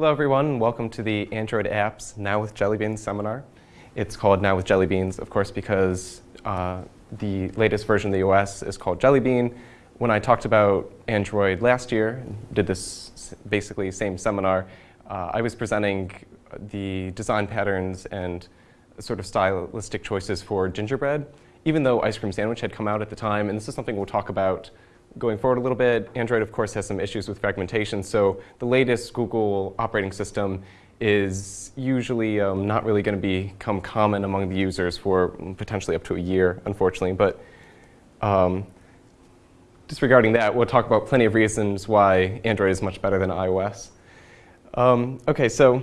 Hello everyone, welcome to the Android Apps Now with Jelly Beans seminar. It's called Now with Jelly Beans, of course, because uh, the latest version of the OS is called Jelly Bean. When I talked about Android last year, did this basically same seminar, uh, I was presenting the design patterns and sort of stylistic choices for gingerbread, even though Ice Cream Sandwich had come out at the time, and this is something we'll talk about going forward a little bit, Android, of course, has some issues with fragmentation. So the latest Google operating system is usually um, not really going to become common among the users for potentially up to a year, unfortunately. But um, disregarding that, we'll talk about plenty of reasons why Android is much better than iOS. Um, OK, so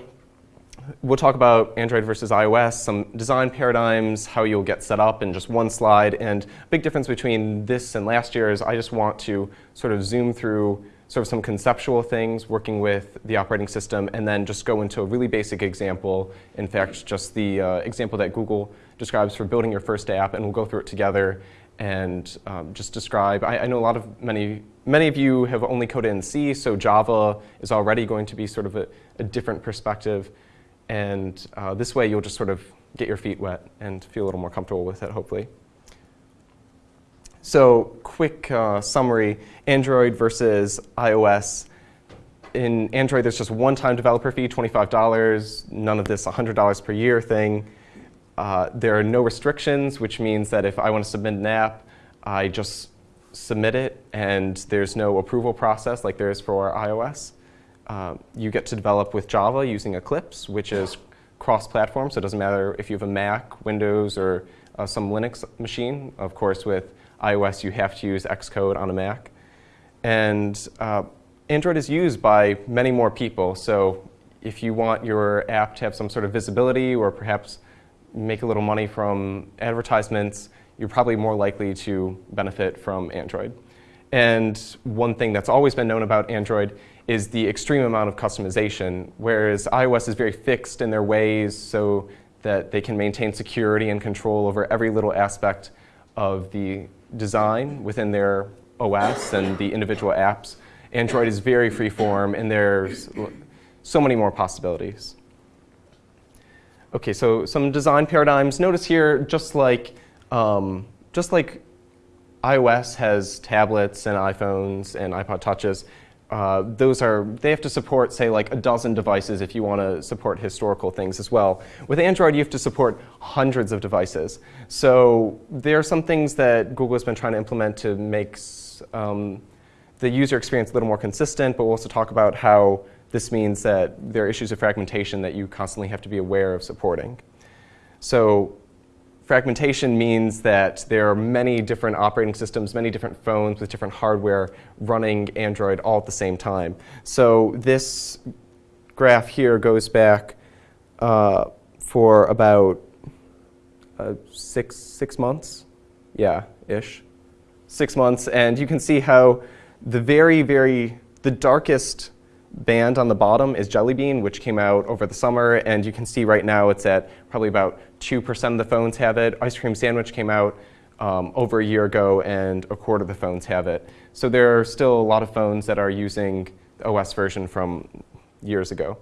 we'll talk about Android versus iOS, some design paradigms, how you'll get set up in just one slide. And big difference between this and last year is I just want to sort of zoom through sort of some conceptual things working with the operating system and then just go into a really basic example. In fact, just the uh, example that Google describes for building your first app, and we'll go through it together and um, just describe. I, I, know a lot of many, many of you have only coded in C, so Java is already going to be sort of a, a different perspective. And uh, this way, you'll just sort of get your feet wet and feel a little more comfortable with it, hopefully. So quick uh, summary, Android versus iOS. In Android, there's just one-time developer fee, $25, none of this $100 per year thing. Uh, there are no restrictions, which means that if I want to submit an app, I just submit it, and there's no approval process like there is for iOS. Uh, you get to develop with Java using Eclipse, which is cross-platform, so it doesn't matter if you have a Mac, Windows, or uh, some Linux machine. Of course, with iOS, you have to use Xcode on a Mac. And uh, Android is used by many more people, so if you want your app to have some sort of visibility or perhaps make a little money from advertisements, you're probably more likely to benefit from Android. And one thing that's always been known about Android is the extreme amount of customization, whereas iOS is very fixed in their ways so that they can maintain security and control over every little aspect of the design within their OS and the individual apps. Android is very freeform, and there's so many more possibilities. OK, so some design paradigms. Notice here, just like, um, just like iOS has tablets and iPhones and iPod Touches, uh, those are, they have to support, say, like a dozen devices if you want to support historical things as well. With Android, you have to support hundreds of devices. So there are some things that Google has been trying to implement to make um, the user experience a little more consistent, but we'll also talk about how this means that there are issues of fragmentation that you constantly have to be aware of supporting. So Fragmentation means that there are many different operating systems, many different phones with different hardware running Android all at the same time. So this graph here goes back uh, for about uh, six, six months, yeah, ish, six months. And you can see how the very, very, the darkest band on the bottom is Jelly Bean, which came out over the summer. And you can see right now it's at probably about 2% of the phones have it. Ice Cream Sandwich came out um, over a year ago, and a quarter of the phones have it. So there are still a lot of phones that are using the OS version from years ago.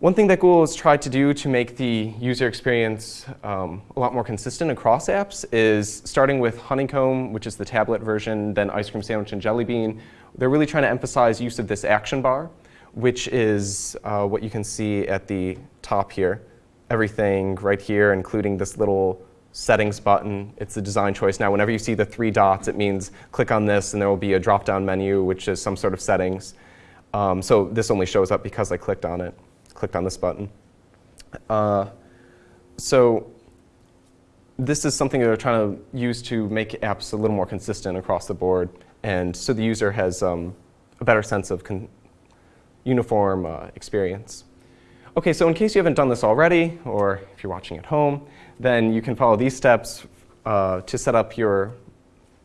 One thing that Google has tried to do to make the user experience um, a lot more consistent across apps is starting with Honeycomb, which is the tablet version, then Ice Cream Sandwich and Jelly Bean. They're really trying to emphasize use of this action bar, which is uh, what you can see at the top here. Everything right here, including this little settings button. It's a design choice. Now, whenever you see the three dots, it means click on this, and there will be a drop-down menu, which is some sort of settings. Um, so this only shows up because I clicked on it clicked on this button. Uh, so this is something that they're trying to use to make apps a little more consistent across the board. And so the user has um, a better sense of uniform uh, experience. OK, so in case you haven't done this already, or if you're watching at home, then you can follow these steps uh, to set up your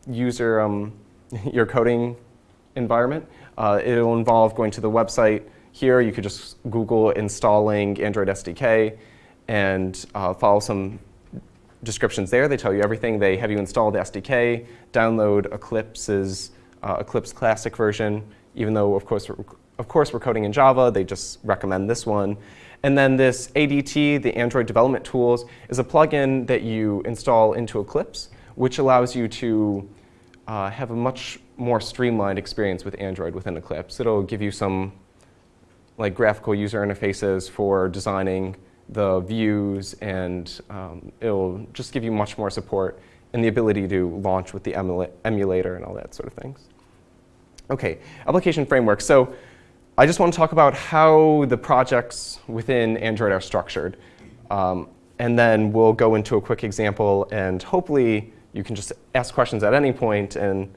user, um, your coding environment. Uh, it'll involve going to the website here, you could just Google installing Android SDK and uh, follow some descriptions there. They tell you everything. They have you install the SDK, download Eclipse's uh, Eclipse Classic version, even though, of course, of course, we're coding in Java. They just recommend this one. And then this ADT, the Android Development Tools, is a plugin that you install into Eclipse, which allows you to uh, have a much more streamlined experience with Android within Eclipse. It'll give you some like graphical user interfaces for designing the views, and um, it'll just give you much more support and the ability to launch with the emula emulator and all that sort of things. Okay, application framework. So I just want to talk about how the projects within Android are structured. Um, and then we'll go into a quick example, and hopefully you can just ask questions at any point and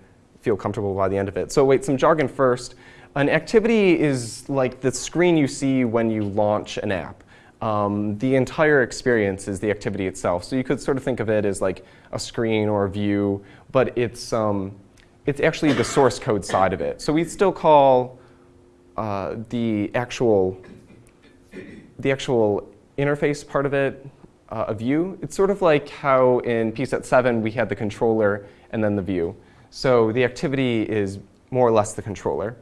feel comfortable by the end of it. So wait, some jargon first. An activity is like the screen you see when you launch an app. Um, the entire experience is the activity itself. So you could sort of think of it as like a screen or a view, but it's, um, it's actually the source code side of it. So we still call uh, the actual the actual interface part of it uh, a view. It's sort of like how in PSET 7 we had the controller and then the view. So the activity is more or less the controller.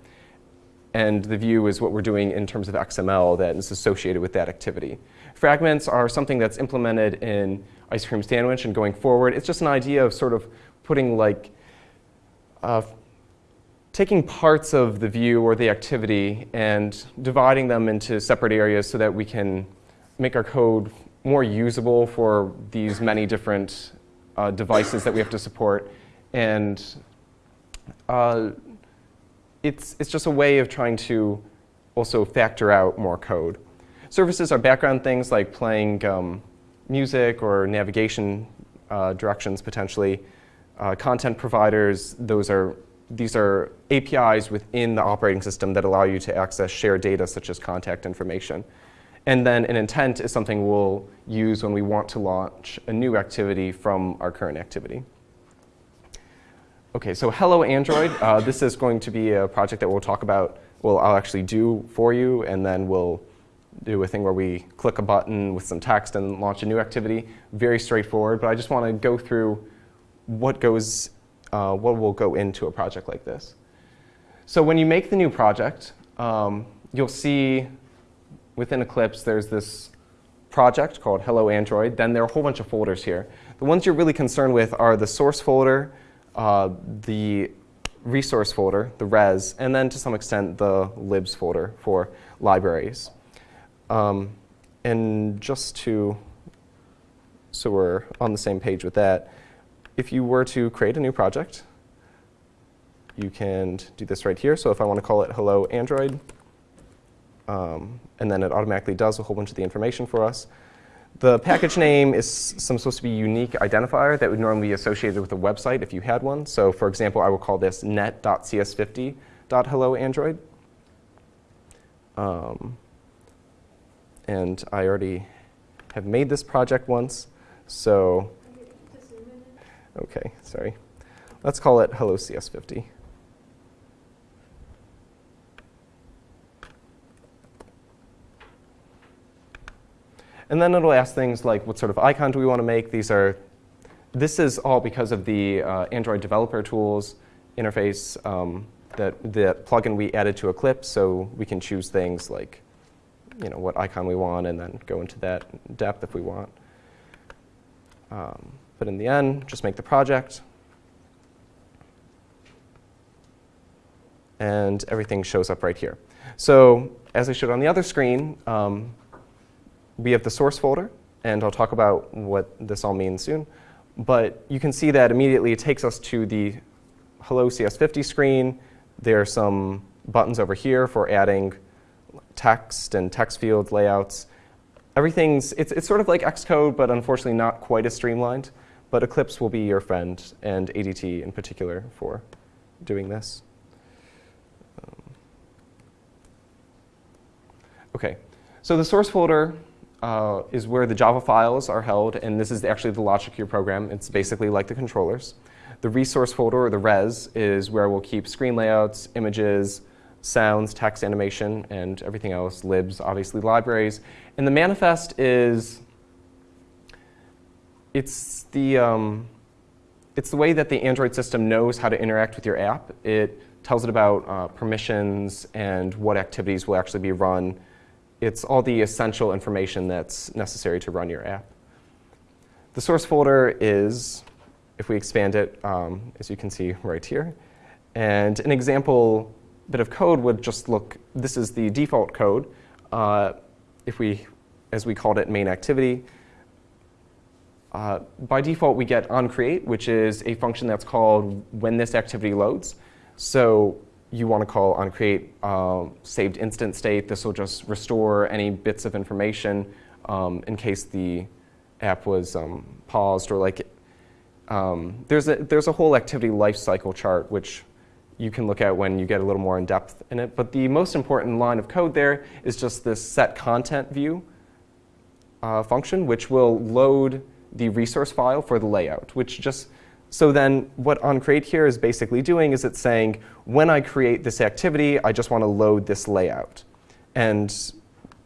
And the view is what we're doing in terms of XML that is associated with that activity. Fragments are something that's implemented in Ice Cream Sandwich and going forward. It's just an idea of sort of putting like uh, taking parts of the view or the activity and dividing them into separate areas so that we can make our code more usable for these many different uh, devices that we have to support. And uh, it's, it's just a way of trying to also factor out more code. Services are background things like playing um, music or navigation uh, directions potentially. Uh, content providers, those are these are APIs within the operating system that allow you to access shared data such as contact information. And then an intent is something we'll use when we want to launch a new activity from our current activity. Okay, so hello Android. Uh, this is going to be a project that we'll talk about, well, I'll actually do for you, and then we'll do a thing where we click a button with some text and launch a new activity. Very straightforward, but I just want to go through what goes uh, what will go into a project like this. So when you make the new project, um, you'll see within Eclipse there's this project called Hello Android. Then there are a whole bunch of folders here. The ones you're really concerned with are the source folder, uh, the resource folder, the res, and then to some extent the libs folder for libraries. Um, and just to, so we're on the same page with that, if you were to create a new project, you can do this right here. So if I want to call it hello Android, um, and then it automatically does a whole bunch of the information for us. The package name is some supposed to be unique identifier that would normally be associated with a website if you had one. So for example, I will call this net.cs50.helloandroid. Um, and I already have made this project once. So Okay, sorry. Let's call it hello CS50. And then it'll ask things like what sort of icon do we want to make. These are, this is all because of the uh, Android developer tools interface um, that the plugin we added to Eclipse. So we can choose things like, you know, what icon we want and then go into that depth if we want. Um, but in the end, just make the project. And everything shows up right here. So as I showed on the other screen, um, we have the source folder. And I'll talk about what this all means soon. But you can see that immediately it takes us to the Hello CS50 screen. There are some buttons over here for adding text and text field layouts. Everything's, it's, it's sort of like Xcode, but unfortunately not quite as streamlined. But Eclipse will be your friend, and ADT in particular, for doing this. Um, OK, so the source folder uh, is where the Java files are held, and this is actually the logic of your program. It's basically like the controllers. The resource folder, or the res, is where we'll keep screen layouts, images, sounds, text animation, and everything else, libs, obviously libraries. And the manifest is it's the, um, it's the way that the Android system knows how to interact with your app. It tells it about uh, permissions and what activities will actually be run. It's all the essential information that's necessary to run your app. The source folder is, if we expand it, um, as you can see right here. And an example bit of code would just look, this is the default code. Uh, if we, as we called it, main activity, uh, by default, we get onCreate, which is a function that's called when this activity loads. So you want to call onCreate uh, saved instant state. This will just restore any bits of information um, in case the app was um, paused or like. Um, there's a there's a whole activity lifecycle chart which you can look at when you get a little more in depth in it. But the most important line of code there is just this set content view uh, function, which will load the resource file for the layout, which just, so then what onCreate here is basically doing is it's saying, when I create this activity, I just want to load this layout. And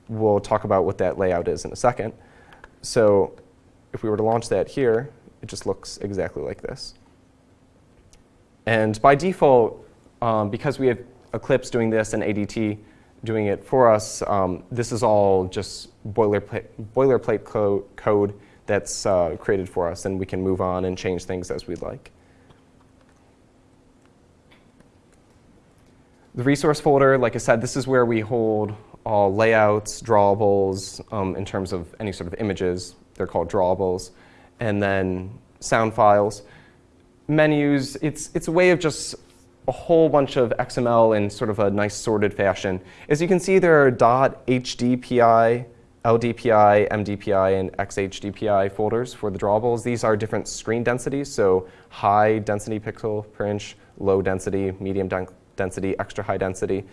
we'll talk about what that layout is in a second. So if we were to launch that here, it just looks exactly like this. And by default, um, because we have Eclipse doing this and ADT doing it for us, um, this is all just boilerplate, boilerplate co code that's uh, created for us, and we can move on and change things as we'd like. The resource folder, like I said, this is where we hold all layouts, drawables, um, in terms of any sort of images. They're called drawables. And then sound files. Menus, it's, it's a way of just a whole bunch of XML in sort of a nice sorted fashion. As you can see, there are .hdpi LDPI, MDPI, and XHDPI folders for the drawables. These are different screen densities, so high density pixel per inch, low density, medium density, extra high density.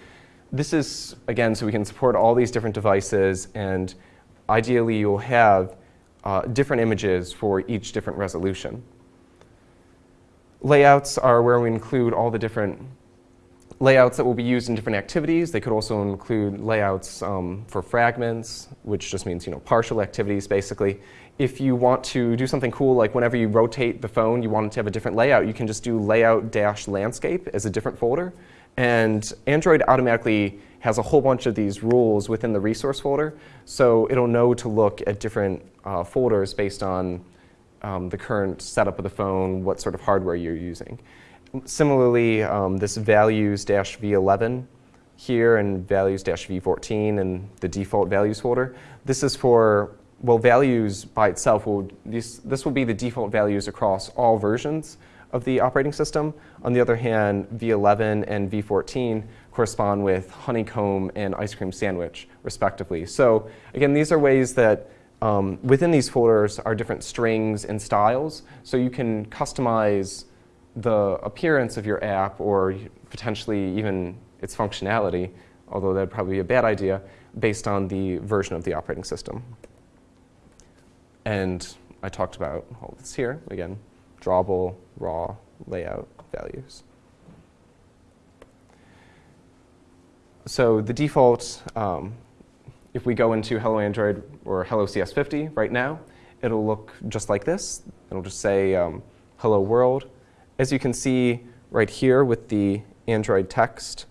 This is, again, so we can support all these different devices, and ideally you'll have uh, different images for each different resolution. Layouts are where we include all the different layouts that will be used in different activities. They could also include layouts um, for fragments, which just means you know partial activities basically. If you want to do something cool, like whenever you rotate the phone, you want it to have a different layout, you can just do layout dash landscape as a different folder. And Android automatically has a whole bunch of these rules within the resource folder. So it'll know to look at different uh, folders based on um, the current setup of the phone, what sort of hardware you're using. Similarly, um, this values-v11 here and values-v14 and the default values folder, this is for, well, values by itself, will, this, this will be the default values across all versions of the operating system. On the other hand, v11 and v14 correspond with honeycomb and ice cream sandwich, respectively. So again, these are ways that um, within these folders are different strings and styles, so you can customize the appearance of your app or potentially even its functionality, although that'd probably be a bad idea, based on the version of the operating system. And I talked about all this here, again, drawable, raw, layout, values. So the default, um, if we go into Hello Android or Hello CS50 right now, it'll look just like this. It'll just say um, Hello World, as you can see right here with the Android text,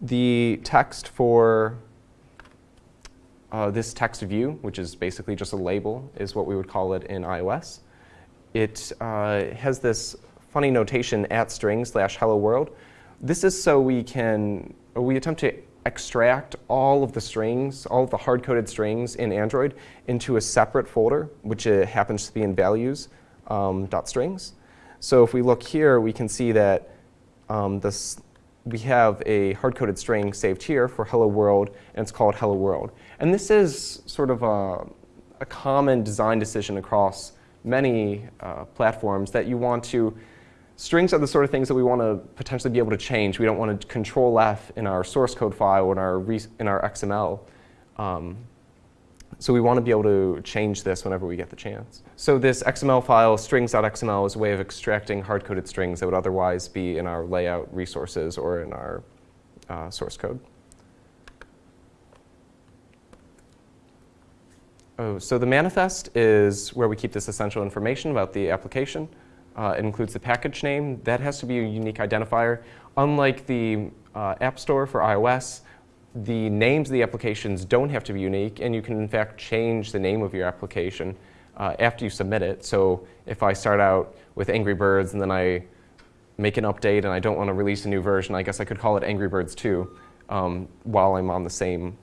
the text for uh, this text view, which is basically just a label, is what we would call it in iOS. It uh, has this funny notation at string slash hello world. This is so we can, we attempt to extract all of the strings, all of the hard-coded strings in Android into a separate folder, which uh, happens to be in values um, .strings. So if we look here, we can see that um, this, we have a hard-coded string saved here for hello world, and it's called hello world. And this is sort of a, a common design decision across many uh, platforms that you want to Strings are the sort of things that we want to potentially be able to change. We don't want to control F in our source code file or in our, in our XML. Um, so we want to be able to change this whenever we get the chance. So this XML file, strings.xml, is a way of extracting hard-coded strings that would otherwise be in our layout resources or in our uh, source code. Oh, so the manifest is where we keep this essential information about the application. Uh, it includes the package name. That has to be a unique identifier. Unlike the uh, App Store for iOS, the names of the applications don't have to be unique, and you can, in fact, change the name of your application uh, after you submit it. So if I start out with Angry Birds and then I make an update and I don't want to release a new version, I guess I could call it Angry Birds 2 um, while I'm on the same,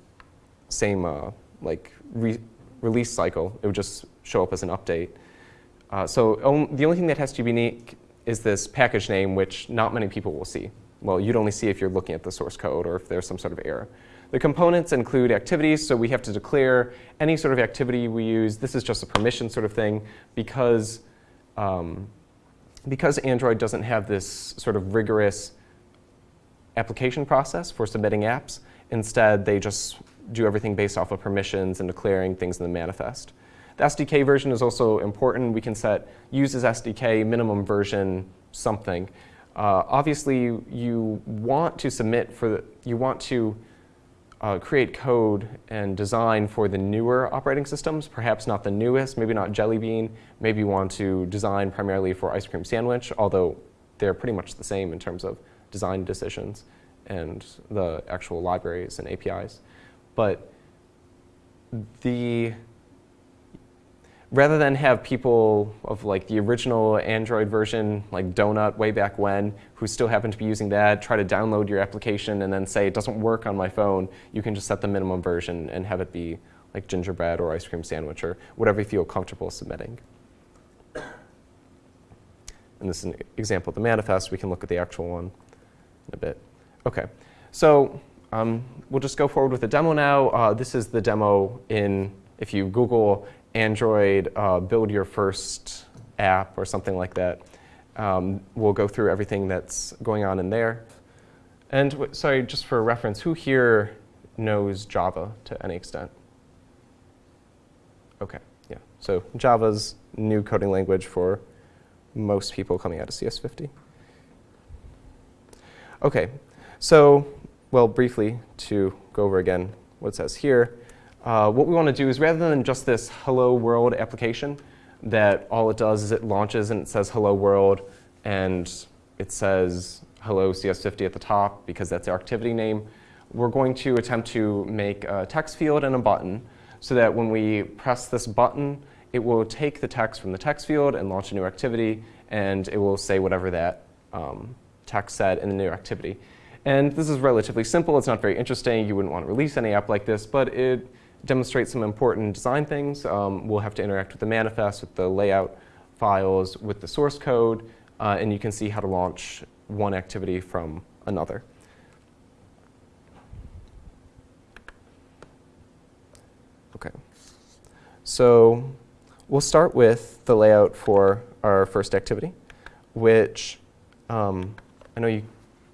same uh, like re release cycle. It would just show up as an update. Uh, so um, the only thing that has to be unique is this package name, which not many people will see. Well, you'd only see if you're looking at the source code or if there's some sort of error. The components include activities, so we have to declare any sort of activity we use. This is just a permission sort of thing because, um, because Android doesn't have this sort of rigorous application process for submitting apps. Instead, they just do everything based off of permissions and declaring things in the manifest. The SDK version is also important. We can set uses SDK minimum version something. Uh, obviously, you want to submit for the, you want to uh, create code and design for the newer operating systems, perhaps not the newest, maybe not Jelly Bean. Maybe you want to design primarily for Ice Cream Sandwich, although they're pretty much the same in terms of design decisions and the actual libraries and APIs. But the rather than have people of like the original Android version, like Donut way back when, who still happen to be using that, try to download your application and then say it doesn't work on my phone, you can just set the minimum version and have it be like gingerbread or ice cream sandwich or whatever you feel comfortable submitting. And this is an example of the manifest. We can look at the actual one in a bit. Okay, so um, we'll just go forward with the demo now. Uh, this is the demo in, if you Google Android, uh, build your first app or something like that. Um, we'll go through everything that's going on in there. And sorry, just for reference, who here knows Java to any extent? OK, yeah. So Java's new coding language for most people coming out of CS50. OK, so well, briefly, to go over again what it says here, uh, what we want to do is rather than just this hello world application that all it does is it launches and it says hello world and it says hello CS50 at the top because that's our activity name, we're going to attempt to make a text field and a button so that when we press this button, it will take the text from the text field and launch a new activity and it will say whatever that um, text said in the new activity. And this is relatively simple. It's not very interesting. You wouldn't want to release any app like this, but it demonstrate some important design things. Um, we'll have to interact with the manifest, with the layout files, with the source code, uh, and you can see how to launch one activity from another. Okay. So we'll start with the layout for our first activity, which um, I know you,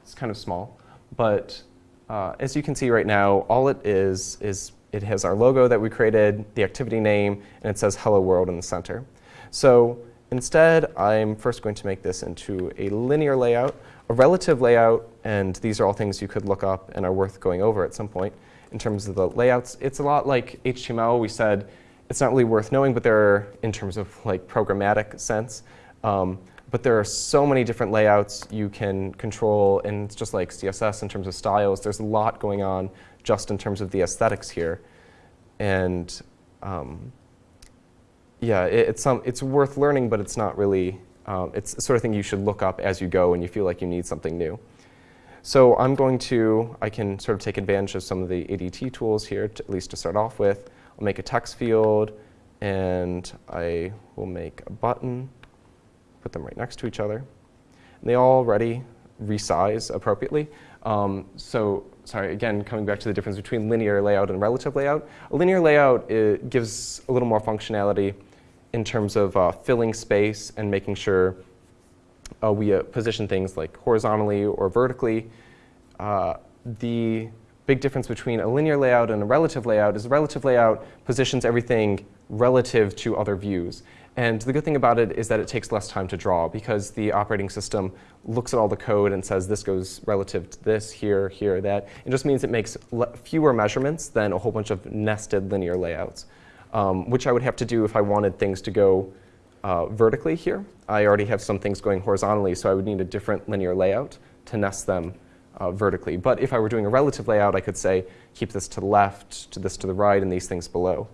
it's kind of small, but uh, as you can see right now, all it is is it has our logo that we created, the activity name, and it says Hello World in the center. So instead, I'm first going to make this into a linear layout, a relative layout, and these are all things you could look up and are worth going over at some point in terms of the layouts. It's a lot like HTML. We said it's not really worth knowing, but there are, in terms of like programmatic sense, um, but there are so many different layouts you can control, and it's just like CSS in terms of styles. There's a lot going on just in terms of the aesthetics here. And um, yeah, it, it's, some, it's worth learning, but it's not really, um, it's the sort of thing you should look up as you go when you feel like you need something new. So I'm going to, I can sort of take advantage of some of the ADT tools here, to, at least to start off with. I'll make a text field, and I will make a button, put them right next to each other. And they already resize appropriately. Um, so sorry, again, coming back to the difference between linear layout and relative layout. A linear layout gives a little more functionality in terms of uh, filling space and making sure uh, we uh, position things like horizontally or vertically. Uh, the big difference between a linear layout and a relative layout is a relative layout positions everything relative to other views. And the good thing about it is that it takes less time to draw because the operating system looks at all the code and says this goes relative to this, here, here, that. It just means it makes fewer measurements than a whole bunch of nested linear layouts. um, which I would have to do if I wanted things to go uh, vertically here. I already have some things going horizontally, so I would need a different linear layout to nest them uh, vertically. But if I were doing a relative layout, I could say, keep this to the left, to this to the right, and these things below.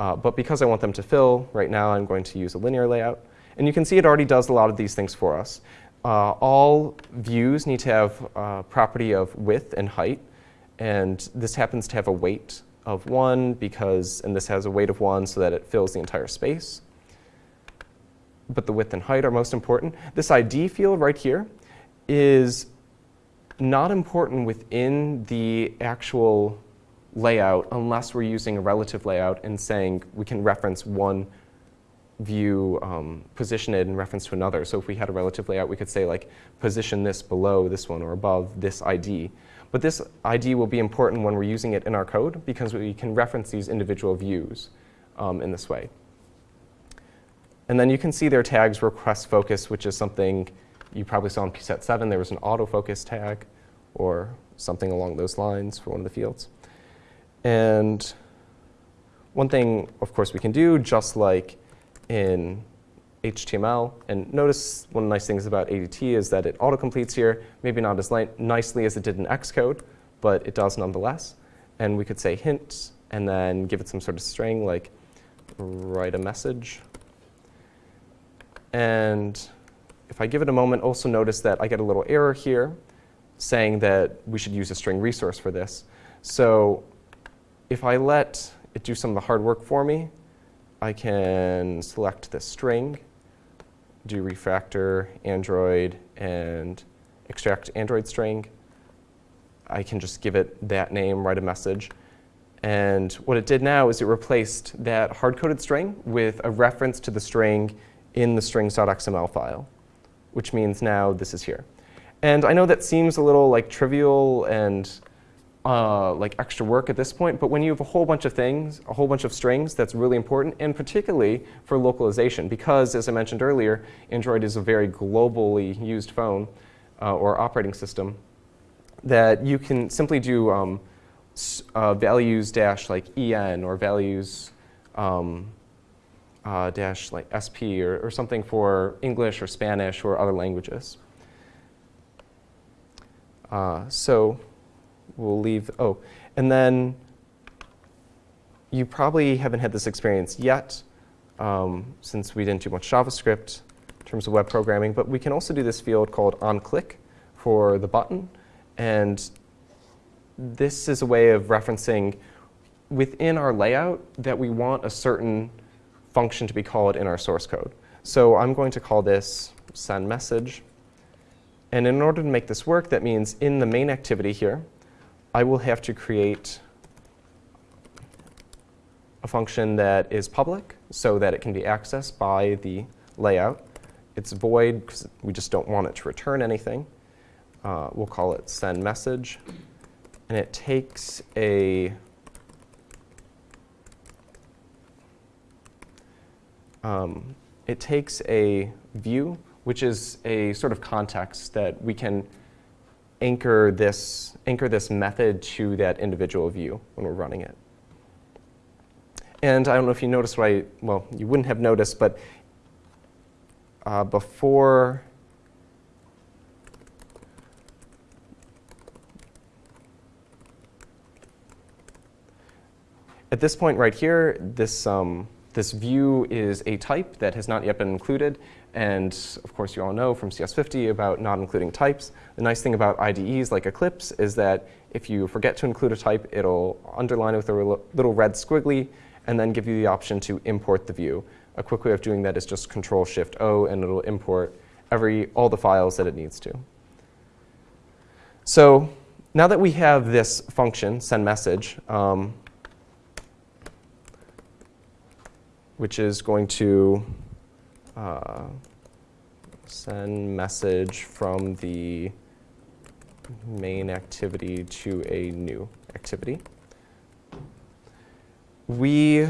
Uh, but because I want them to fill, right now I'm going to use a linear layout. And you can see it already does a lot of these things for us. Uh, all views need to have a property of width and height. And this happens to have a weight of 1 because, and this has a weight of 1 so that it fills the entire space. But the width and height are most important. This ID field right here is not important within the actual layout unless we're using a relative layout and saying we can reference one view, um, position it in reference to another. So if we had a relative layout, we could say like position this below this one or above this ID. But this ID will be important when we're using it in our code because we can reference these individual views um, in this way. And then you can see their tags request focus, which is something you probably saw in PSET 7. There was an autofocus tag or something along those lines for one of the fields. And one thing, of course, we can do, just like in HTML, and notice one of the nice things about ADT is that it autocompletes here, maybe not as nicely as it did in Xcode, but it does nonetheless. And we could say hint, and then give it some sort of string, like write a message. And if I give it a moment, also notice that I get a little error here saying that we should use a string resource for this. So if I let it do some of the hard work for me, I can select this string, do refactor, Android, and extract Android string. I can just give it that name, write a message. And what it did now is it replaced that hard-coded string with a reference to the string in the strings.xml file, which means now this is here. And I know that seems a little like trivial and uh, like extra work at this point, but when you have a whole bunch of things, a whole bunch of strings, that's really important, and particularly for localization, because as I mentioned earlier, Android is a very globally used phone uh, or operating system, that you can simply do um, uh, values dash like en or values um, uh, dash like sp or, or something for English or Spanish or other languages. Uh, so we'll leave, oh, and then you probably haven't had this experience yet um, since we didn't do much JavaScript in terms of web programming, but we can also do this field called onClick for the button. And this is a way of referencing within our layout that we want a certain function to be called in our source code. So I'm going to call this send message. And in order to make this work, that means in the main activity here, I will have to create a function that is public so that it can be accessed by the layout. It's void because we just don't want it to return anything. Uh, we'll call it send message. And it takes a um, it takes a view, which is a sort of context that we can anchor this, anchor this method to that individual view when we're running it. And I don't know if you noticed what I, well, you wouldn't have noticed, but uh, before At this point right here, this, um, this view is a type that has not yet been included, and of course, you all know from CS50 about not including types. The nice thing about IDEs like Eclipse is that if you forget to include a type, it'll underline it with a little red squiggly and then give you the option to import the view. A quick way of doing that is just Control Shift O and it'll import every all the files that it needs to. So now that we have this function, send message, um, which is going to uh, send message from the main activity to a new activity. We,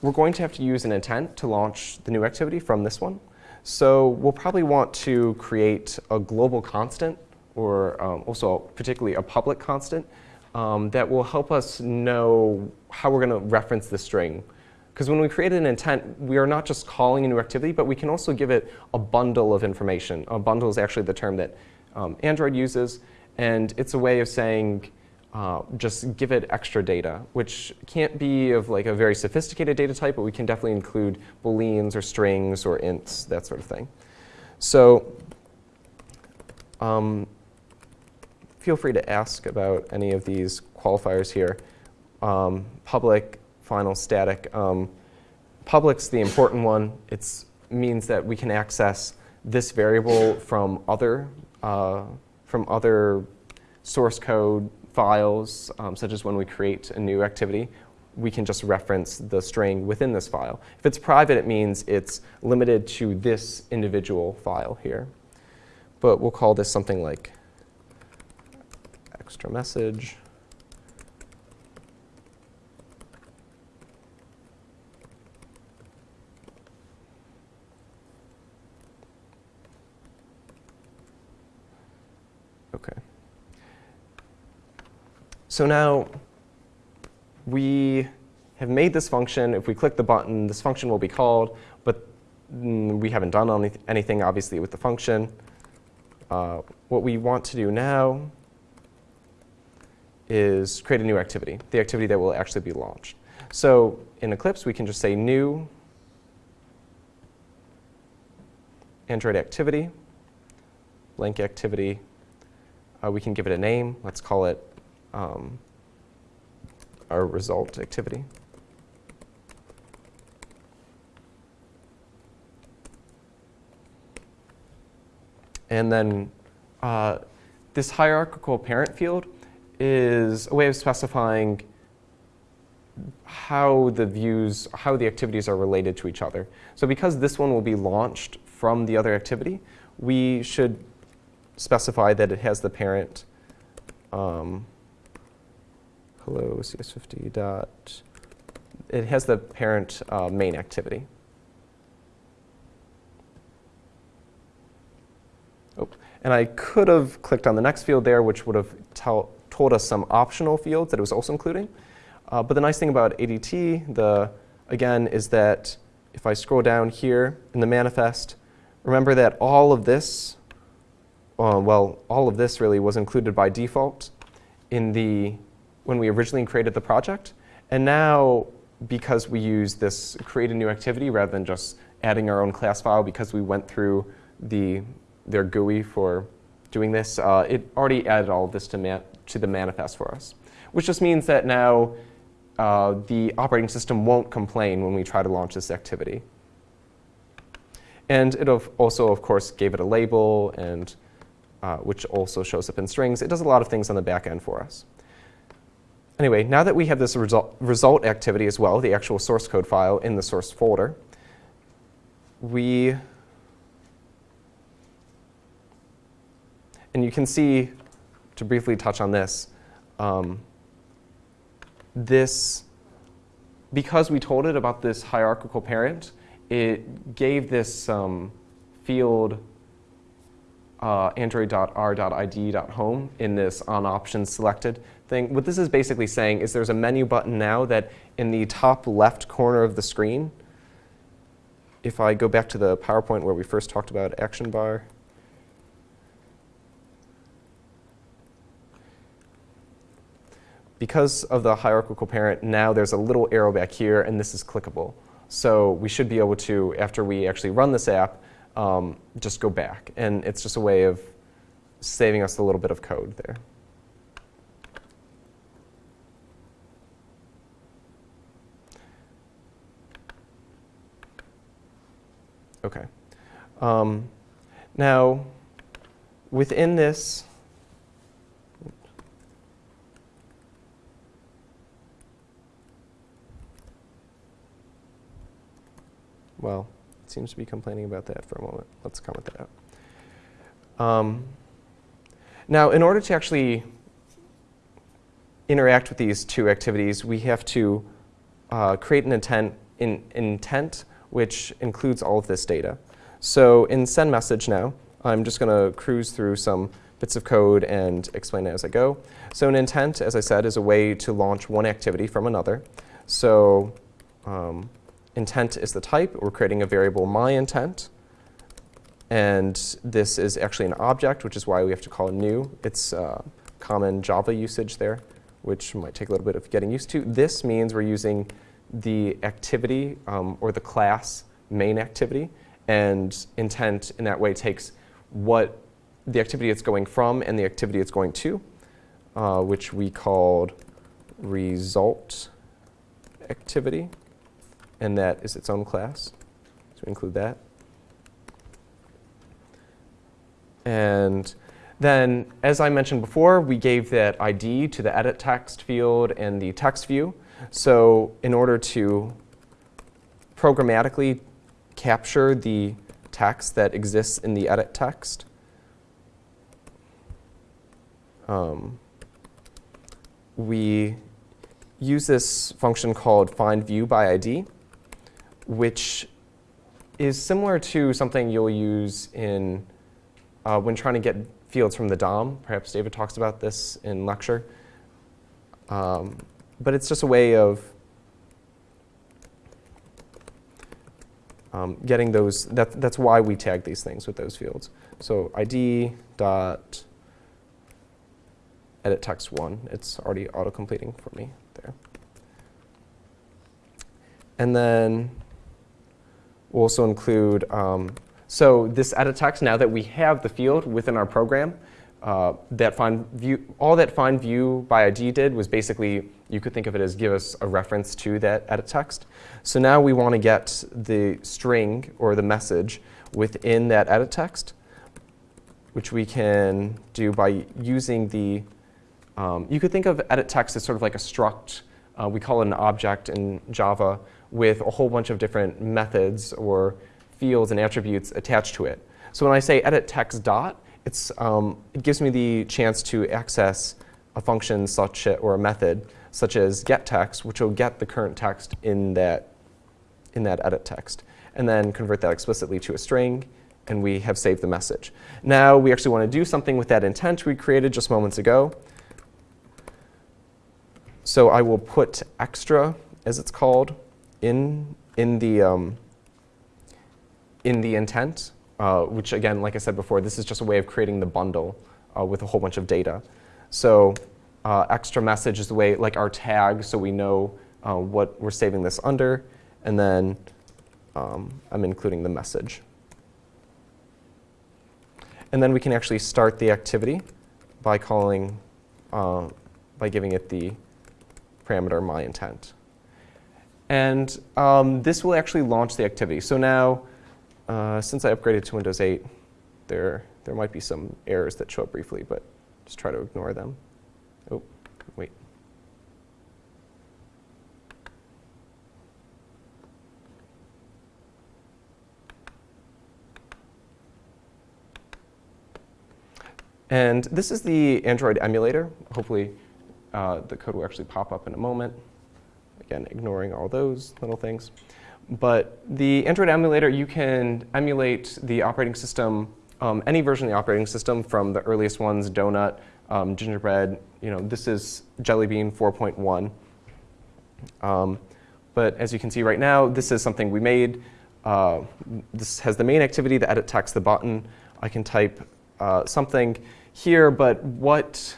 we're going to have to use an intent to launch the new activity from this one. So we'll probably want to create a global constant or um, also particularly a public constant um, that will help us know how we're going to reference the string. Because when we create an intent, we are not just calling a new activity, but we can also give it a bundle of information. A bundle is actually the term that um, Android uses, and it's a way of saying, uh, just give it extra data, which can't be of like a very sophisticated data type, but we can definitely include booleans or strings or ints, that sort of thing. So um, feel free to ask about any of these qualifiers here. Um, public, final, static. Um, public's the important one. It means that we can access this variable from other, uh, from other source code files, um, such as when we create a new activity, we can just reference the string within this file. If it's private, it means it's limited to this individual file here. But we'll call this something like extra message. Okay. So now we have made this function. If we click the button, this function will be called, but mm, we haven't done any anything, obviously, with the function. Uh, what we want to do now is create a new activity, the activity that will actually be launched. So in Eclipse, we can just say new Android activity, blank activity. Uh, we can give it a name. Let's call it um, our result activity. And then uh, this hierarchical parent field is a way of specifying how the views, how the activities are related to each other. So because this one will be launched from the other activity, we should specify that it has the parent um, hello cs50 dot, it has the parent uh, main activity. Oh, and I could have clicked on the next field there, which would have told us some optional fields that it was also including. Uh, but the nice thing about ADT, the, again, is that if I scroll down here in the manifest, remember that all of this, uh, well, all of this really was included by default in the, when we originally created the project. And now, because we use this create a new activity rather than just adding our own class file because we went through the, their GUI for doing this, uh, it already added all of this to to the manifest for us, which just means that now uh, the operating system won't complain when we try to launch this activity. And it also, of course, gave it a label, and uh, which also shows up in strings. It does a lot of things on the back end for us. Anyway, now that we have this result, result activity as well, the actual source code file in the source folder, we, and you can see to briefly touch on this, um, this, because we told it about this hierarchical parent, it gave this um, field uh, android.r.id.home in this on options selected thing. What this is basically saying is there's a menu button now that in the top left corner of the screen, if I go back to the PowerPoint where we first talked about action bar, because of the hierarchical parent, now there's a little arrow back here, and this is clickable. So we should be able to, after we actually run this app, um, just go back. And it's just a way of saving us a little bit of code there. OK. Um, now, within this, Well, seems to be complaining about that for a moment. Let's comment that out. Um, now, in order to actually interact with these two activities, we have to uh, create an intent, in, intent which includes all of this data. So in send message now, I'm just going to cruise through some bits of code and explain it as I go. So an intent, as I said, is a way to launch one activity from another. So um, intent is the type. We're creating a variable myIntent. And this is actually an object, which is why we have to call new. It's uh, common Java usage there, which might take a little bit of getting used to. This means we're using the activity um, or the class main activity. And intent in that way takes what the activity it's going from and the activity it's going to, uh, which we called result activity. And that is its own class. So we include that. And then, as I mentioned before, we gave that ID to the edit text field and the text view. So in order to programmatically capture the text that exists in the edit text, um, we use this function called find view by ID, which is similar to something you'll use in uh, when trying to get fields from the DOM. Perhaps David talks about this in lecture. Um, but it's just a way of um, getting those. That, that's why we tag these things with those fields. So ID dot edit text one. It's already auto completing for me there. And then we'll also include um, so this edit text, now that we have the field within our program, uh, that find view, all that find view by ID did was basically, you could think of it as give us a reference to that edit text. So now we want to get the string or the message within that edit text, which we can do by using the, um, you could think of edit text as sort of like a struct. Uh, we call it an object in Java with a whole bunch of different methods or fields and attributes attached to it. So when I say edit text dot, it's, um, it gives me the chance to access a function such a, or a method such as get text, which will get the current text in that, in that edit text, and then convert that explicitly to a string, and we have saved the message. Now we actually want to do something with that intent we created just moments ago. So I will put extra, as it's called, in, in the um, in the intent, uh, which again, like I said before, this is just a way of creating the bundle uh, with a whole bunch of data. So uh, extra message is the way, like our tag, so we know uh, what we're saving this under. And then um, I'm including the message. And then we can actually start the activity by calling, uh, by giving it the parameter myIntent. And um, this will actually launch the activity. So now uh, since I upgraded to Windows 8, there, there might be some errors that show up briefly, but just try to ignore them. Oh, wait. And this is the Android emulator. Hopefully, uh, the code will actually pop up in a moment. Again, ignoring all those little things. But the Android emulator, you can emulate the operating system, um, any version of the operating system from the earliest ones, Donut, um, Gingerbread. You know, this is Jelly Bean 4.1. Um, but as you can see right now, this is something we made. Uh, this has the main activity, the edit text, the button. I can type uh, something here, but what,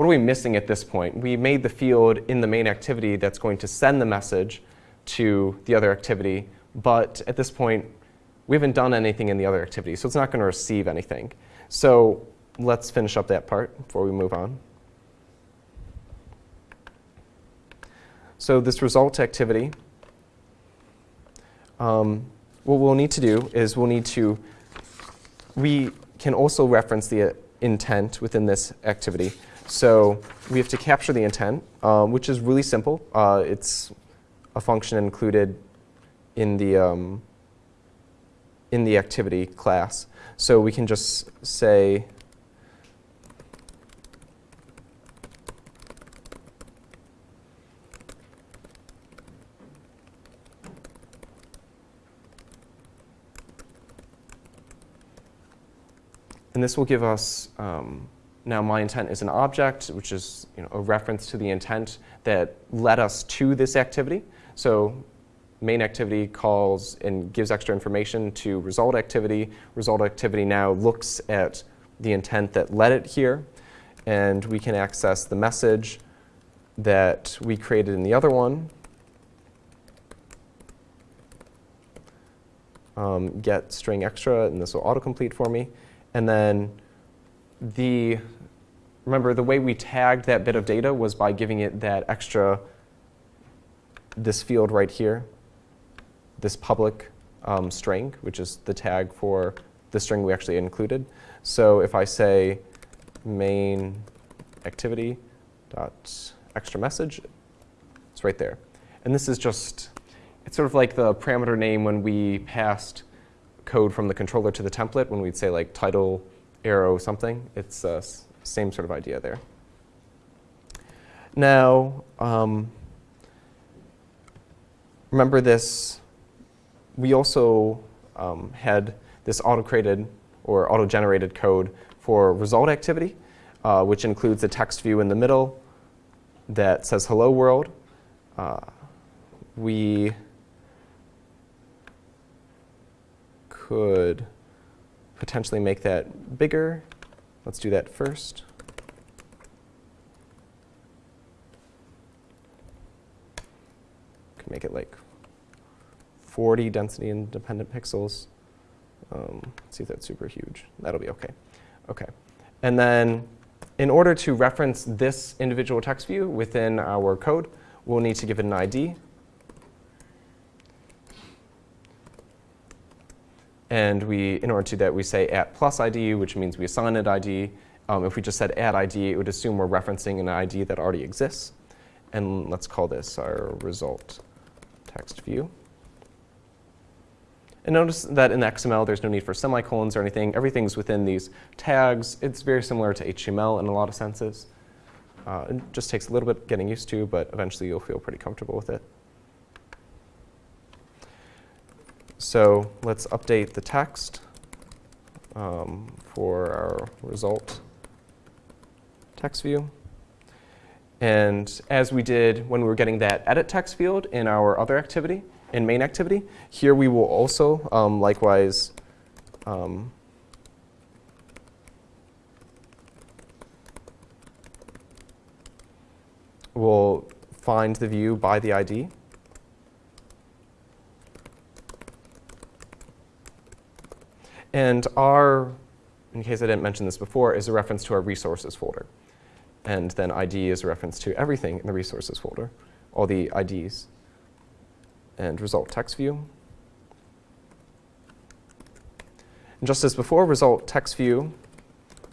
what are we missing at this point? We made the field in the main activity that's going to send the message to the other activity, but at this point, we haven't done anything in the other activity, so it's not going to receive anything. So let's finish up that part before we move on. So this result activity, um, what we'll need to do is we'll need to, we can also reference the intent within this activity. So we have to capture the intent, um, which is really simple. Uh, it's a function included in the, um, in the activity class. So we can just say And this will give us, um, now my intent is an object, which is you know, a reference to the intent that led us to this activity. So main activity calls and gives extra information to result activity. Result activity now looks at the intent that led it here. And we can access the message that we created in the other one. Um, get string extra, and this will autocomplete for me. And then the, remember the way we tagged that bit of data was by giving it that extra, this field right here, this public um, string, which is the tag for the string we actually included. So if I say main activity dot extra message, it's right there. And this is just, it's sort of like the parameter name when we passed code from the controller to the template when we'd say like title, arrow, something. It's uh, same sort of idea there. Now, um, remember this, we also um, had this auto-created or auto-generated code for result activity, uh, which includes a text view in the middle that says hello world. Uh, we could potentially make that bigger. Let's do that first. Can make it like 40 density independent pixels. Um, see if that's super huge. That'll be OK. OK. And then in order to reference this individual text view within our code, we'll need to give it an ID. And we, in order to do that, we say at plus ID, which means we assign an ID. Um, if we just said add ID, it would assume we're referencing an ID that already exists. And let's call this our result text view. And notice that in XML, there's no need for semicolons or anything. Everything's within these tags. It's very similar to HTML in a lot of senses. Uh, it just takes a little bit getting used to, but eventually you'll feel pretty comfortable with it. So let's update the text um, for our result text view. And as we did when we were getting that edit text field in our other activity, in main activity, here we will also um, likewise um, we'll find the view by the ID. And R, in case I didn't mention this before, is a reference to our resources folder. And then ID is a reference to everything in the resources folder, all the IDs. And result text view. And just as before, result text view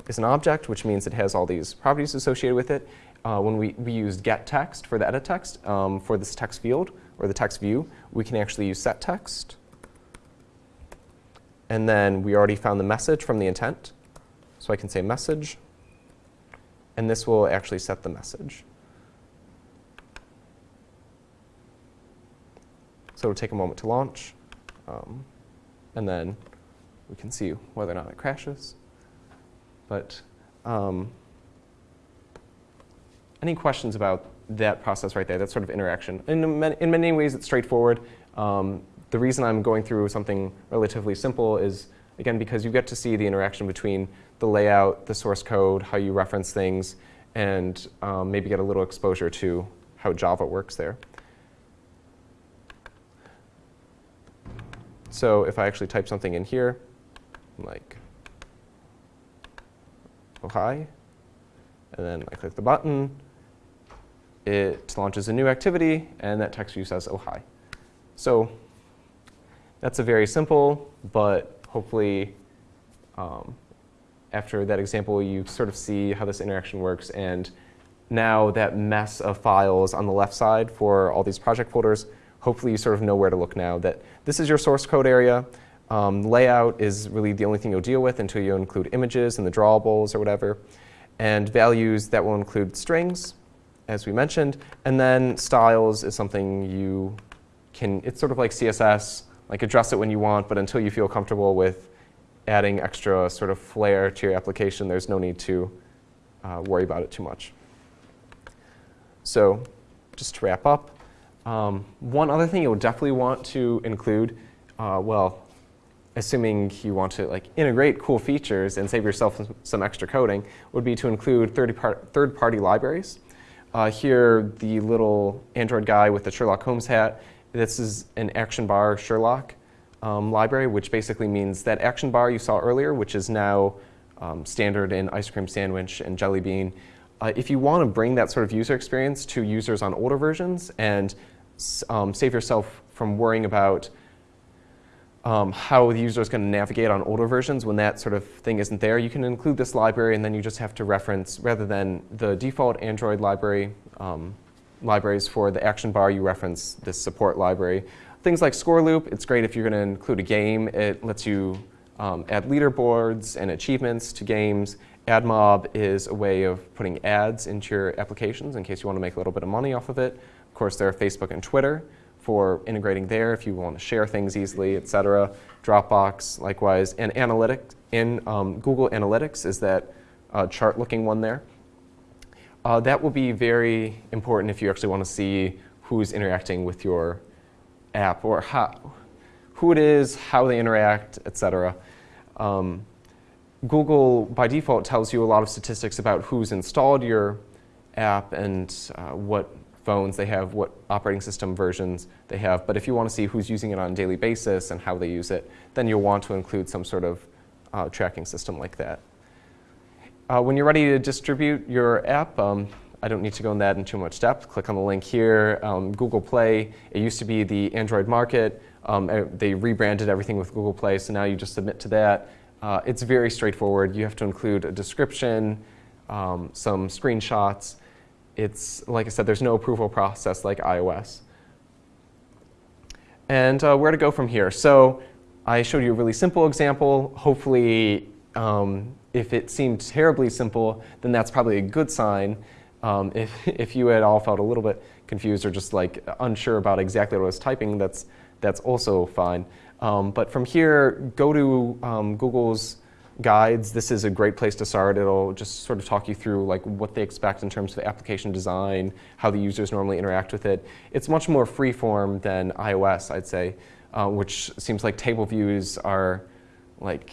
is an object, which means it has all these properties associated with it. Uh, when we, we used get text for the edit text um, for this text field, or the text view, we can actually use set text. And then we already found the message from the intent. So I can say message. And this will actually set the message. So it'll take a moment to launch. Um, and then we can see whether or not it crashes. But um, any questions about that process right there, that sort of interaction? In many, in many ways, it's straightforward. Um, the reason I'm going through something relatively simple is, again, because you get to see the interaction between the layout, the source code, how you reference things, and um, maybe get a little exposure to how Java works there. So if I actually type something in here, like, oh hi, and then I click the button, it launches a new activity, and that text view says, oh hi. So that's a very simple, but hopefully um, after that example, you sort of see how this interaction works. And now that mess of files on the left side for all these project folders, hopefully you sort of know where to look now. That this is your source code area. Um, layout is really the only thing you'll deal with until you include images and the drawables or whatever. And values that will include strings, as we mentioned. And then styles is something you can, it's sort of like CSS, like address it when you want, but until you feel comfortable with adding extra sort of flair to your application, there's no need to uh, worry about it too much. So just to wrap up, um, one other thing you'll definitely want to include, uh, well, assuming you want to like integrate cool features and save yourself some extra coding, would be to include third-party libraries. Uh, here, the little Android guy with the Sherlock Holmes hat, this is an action bar Sherlock um, library, which basically means that action bar you saw earlier, which is now um, standard in Ice Cream Sandwich and Jelly Bean. Uh, if you want to bring that sort of user experience to users on older versions and um, save yourself from worrying about um, how the user is going to navigate on older versions when that sort of thing isn't there, you can include this library and then you just have to reference, rather than the default Android library um, libraries for the action bar, you reference this support library. Things like Scoreloop, it's great if you're going to include a game. It lets you um, add leaderboards and achievements to games. AdMob is a way of putting ads into your applications in case you want to make a little bit of money off of it. Of course, there are Facebook and Twitter for integrating there if you want to share things easily, et cetera. Dropbox, likewise. And analytics in um, Google Analytics is that uh, chart-looking one there. Uh, that will be very important if you actually want to see who's interacting with your app or how, who it is, how they interact, et cetera. Um, Google, by default, tells you a lot of statistics about who's installed your app and uh, what phones they have, what operating system versions they have. But if you want to see who's using it on a daily basis and how they use it, then you'll want to include some sort of uh, tracking system like that. Uh, when you're ready to distribute your app, um, I don't need to go in that in too much depth. Click on the link here. Um, Google Play, it used to be the Android market. Um, they rebranded everything with Google Play, so now you just submit to that. Uh, it's very straightforward. You have to include a description, um, some screenshots, it's, like I said, there's no approval process like iOS. And uh, where to go from here. So I showed you a really simple example. Hopefully, um, if it seemed terribly simple, then that's probably a good sign. Um, if, if you at all felt a little bit confused or just like unsure about exactly what I was typing, that's, that's also fine. Um, but from here, go to um, Google's guides, this is a great place to start. It'll just sort of talk you through like what they expect in terms of application design, how the users normally interact with it. It's much more freeform than iOS, I'd say, uh, which seems like table views are like,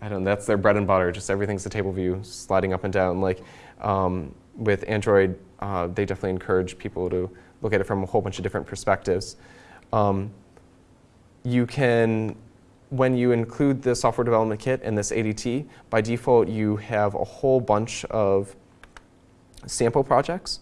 I don't know, that's their bread and butter. Just everything's a table view, sliding up and down. Like um, with Android, uh, they definitely encourage people to look at it from a whole bunch of different perspectives. Um, you can when you include the software development kit and this ADT, by default you have a whole bunch of sample projects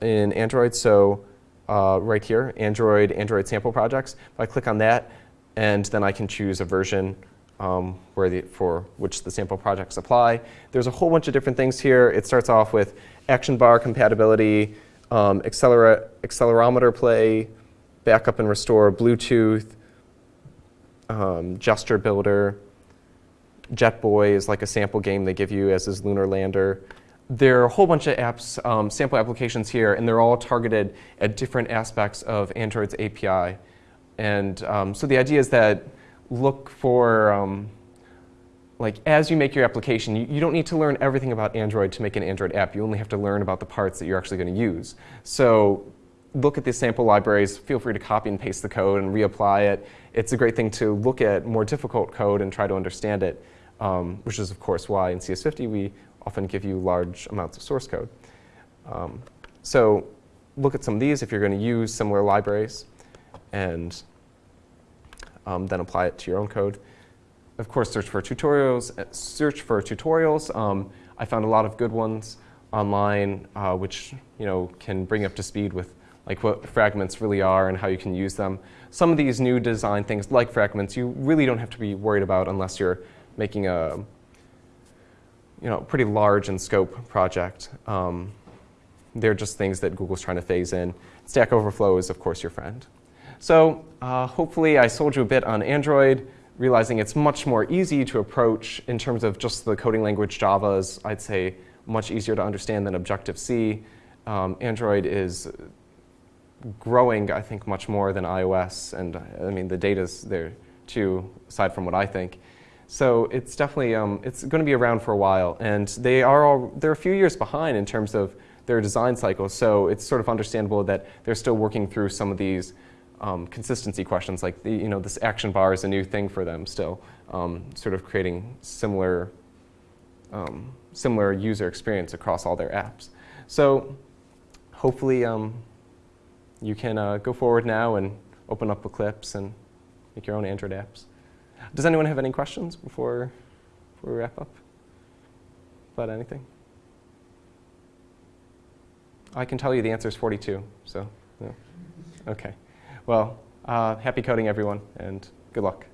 in Android. So uh, right here, Android, Android sample projects. If I click on that, and then I can choose a version um, where the, for which the sample projects apply. There's a whole bunch of different things here. It starts off with action bar compatibility, um, accelerometer play, backup and restore, Bluetooth, um, Gesture Builder. JetBoy is like a sample game they give you, as is Lunar Lander. There are a whole bunch of apps, um, sample applications here, and they're all targeted at different aspects of Android's API. And um, so the idea is that look for, um, like as you make your application, you, you, don't need to learn everything about Android to make an Android app. You only have to learn about the parts that you're actually going to use. So look at the sample libraries, feel free to copy and paste the code and reapply it. It's a great thing to look at more difficult code and try to understand it, um, which is of course why in CS50 we often give you large amounts of source code. Um, so look at some of these if you're going to use similar libraries and um, then apply it to your own code. Of course, search for tutorials. Uh, search for tutorials. Um, I found a lot of good ones online, uh, which you know can bring up to speed with like what fragments really are and how you can use them. Some of these new design things, like fragments, you really don't have to be worried about unless you're making a you know, pretty large in scope project. Um, they're just things that Google's trying to phase in. Stack Overflow is, of course, your friend. So uh, hopefully I sold you a bit on Android, realizing it's much more easy to approach in terms of just the coding language Java is, I'd say, much easier to understand than Objective-C. Um, Android is growing, I think, much more than iOS. And I mean, the data's there too, aside from what I think. So it's definitely um, it's going to be around for a while, and they are all they're a few years behind in terms of their design cycle. So it's sort of understandable that they're still working through some of these um, consistency questions, like the, you know this action bar is a new thing for them still, um, sort of creating similar um, similar user experience across all their apps. So hopefully um, you can uh, go forward now and open up Eclipse and make your own Android apps. Does anyone have any questions before, before we wrap up about anything? I can tell you the answer is 42, so okay. Well, uh, happy coding, everyone, and good luck.